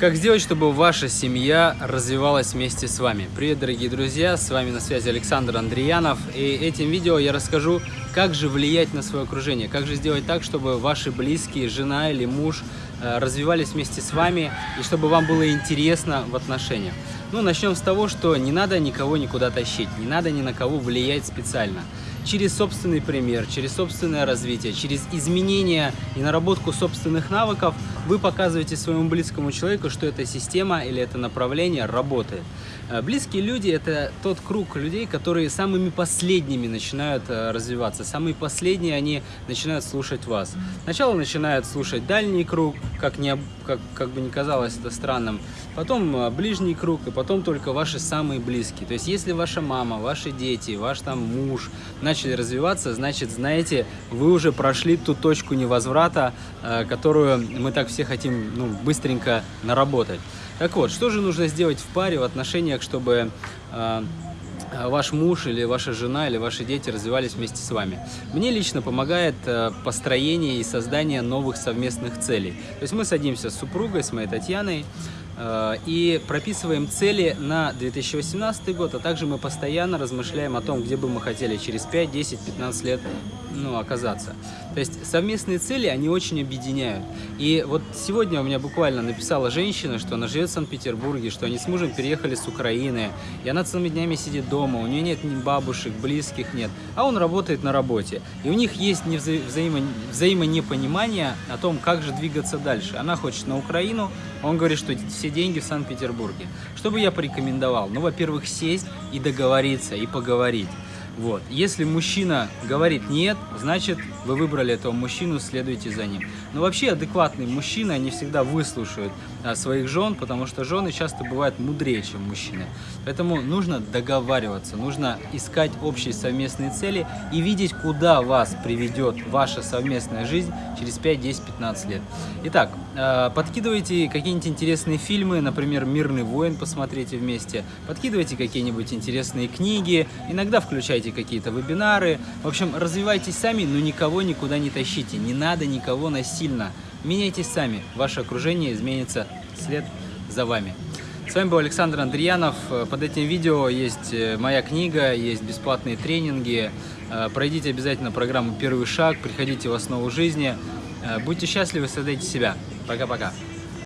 Как сделать, чтобы ваша семья развивалась вместе с вами? Привет, дорогие друзья, с вами на связи Александр Андреянов. И этим видео я расскажу, как же влиять на свое окружение, как же сделать так, чтобы ваши близкие, жена или муж э, развивались вместе с вами и чтобы вам было интересно в отношениях. Ну, начнем с того, что не надо никого никуда тащить, не надо ни на кого влиять специально через собственный пример, через собственное развитие, через изменение и наработку собственных навыков вы показываете своему близкому человеку, что эта система или это направление работает. Э, близкие люди – это тот круг людей, которые самыми последними начинают э, развиваться. Самые последние они начинают слушать вас. Сначала начинают слушать дальний круг, как, не, как, как бы ни казалось это странным, потом э, ближний круг, и потом только ваши самые близкие. То есть, если ваша мама, ваши дети, ваш там муж начали развиваться, значит, знаете, вы уже прошли ту точку невозврата, которую мы так все хотим ну, быстренько наработать. Так вот, что же нужно сделать в паре в отношениях, чтобы э, ваш муж или ваша жена или ваши дети развивались вместе с вами. Мне лично помогает э, построение и создание новых совместных целей. То есть мы садимся с супругой, с моей Татьяной, Э, и прописываем цели на 2018 год, а также мы постоянно размышляем о том, где бы мы хотели через 5, 10, 15 лет ну, оказаться. То есть совместные цели, они очень объединяют. И вот сегодня у меня буквально написала женщина, что она живет в Санкт-Петербурге, что они с мужем переехали с Украины, и она целыми днями сидит дома, у нее нет ни бабушек, близких нет, а он работает на работе. И у них есть вза взаимо взаимонепонимание о том, как же двигаться дальше. Она хочет на Украину, он говорит, что все деньги в Санкт-Петербурге. Что бы я порекомендовал? Ну, во-первых, сесть и договориться, и поговорить. Вот. Если мужчина говорит нет, значит вы выбрали этого мужчину, следуйте за ним. Но вообще адекватные мужчины, они всегда выслушают а, своих жен, потому что жены часто бывают мудрее, чем мужчины. Поэтому нужно договариваться, нужно искать общие совместные цели и видеть, куда вас приведет ваша совместная жизнь через 5, 10, 15 лет. Итак, а, подкидывайте какие-нибудь интересные фильмы, например, «Мирный воин» посмотрите вместе, подкидывайте какие-нибудь интересные книги, иногда включайте какие-то вебинары. В общем, развивайтесь сами, но никого никуда не тащите, не надо никого насильно. Меняйтесь сами, ваше окружение изменится след за вами. С вами был Александр Андреянов. Под этим видео есть э, моя книга, есть бесплатные тренинги. Э, пройдите обязательно программу «Первый шаг», приходите в основу жизни. Э, будьте счастливы, создайте себя. Пока-пока.